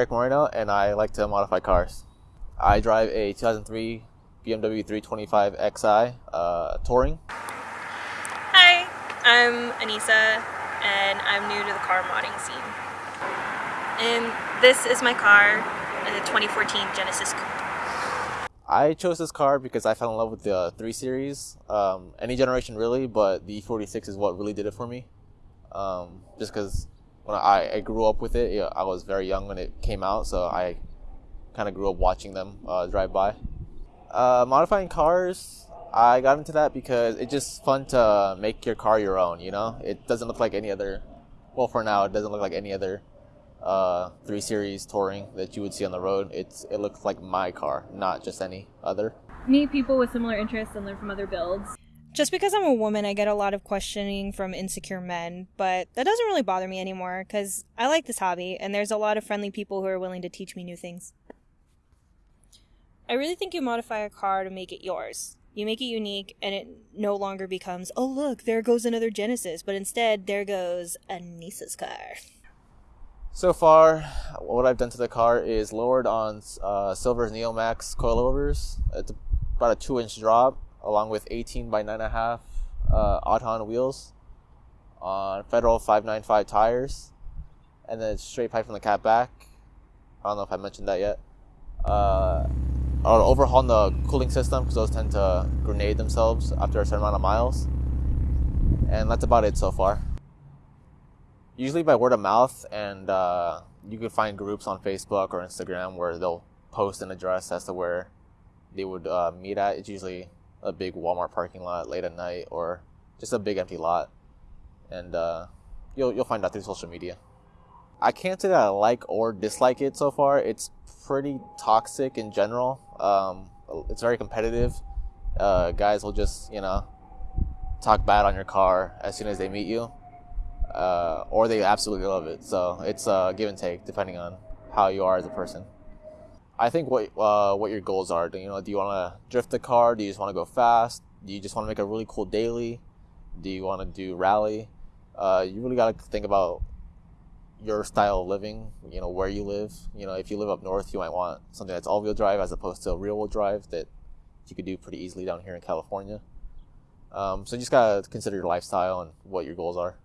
and I like to modify cars. I drive a 2003 BMW 325 Xi uh, Touring. Hi, I'm Anissa, and I'm new to the car modding scene. And this is my car, the 2014 Genesis Coupe. I chose this car because I fell in love with the 3 Series. Um, any generation really, but the E46 is what really did it for me. Um, just because when I, I, grew up with it, you know, I was very young when it came out, so I kind of grew up watching them uh, drive by. Uh, modifying cars, I got into that because it's just fun to make your car your own. You know, it doesn't look like any other. Well, for now, it doesn't look like any other uh, three series touring that you would see on the road. It's it looks like my car, not just any other. Meet people with similar interests and learn from other builds. Just because I'm a woman, I get a lot of questioning from insecure men, but that doesn't really bother me anymore because I like this hobby and there's a lot of friendly people who are willing to teach me new things. I really think you modify a car to make it yours. You make it unique, and it no longer becomes, oh, look, there goes another Genesis, but instead, there goes Anissa's car. So far, what I've done to the car is lowered on uh, Silver's Neomax coilovers. It's about a 2 inch drop, along with 18 by 9.5 uh, Aodhan wheels on Federal 595 tires, and then straight pipe from the cat back. I don't know if I mentioned that yet. Uh, or overhaul the cooling system because those tend to grenade themselves after a certain amount of miles. And that's about it so far. Usually by word of mouth, and uh, you can find groups on Facebook or Instagram where they'll post an address as to where they would uh, meet at. It's usually a big Walmart parking lot late at night or just a big empty lot. And uh, you'll, you'll find out through social media. I can't say that I like or dislike it so far. It's pretty toxic in general. Um, it's very competitive. Uh, guys will just, you know, talk bad on your car as soon as they meet you, uh, or they absolutely love it. So it's a give and take depending on how you are as a person. I think what uh, what your goals are. Do you know? Do you want to drift the car? Do you just want to go fast? Do you just want to make a really cool daily? Do you want to do rally? Uh, you really got to think about your style of living, you know, where you live. You know, if you live up north, you might want something that's all wheel drive as opposed to a rear wheel drive that you could do pretty easily down here in California. Um, so you just gotta consider your lifestyle and what your goals are.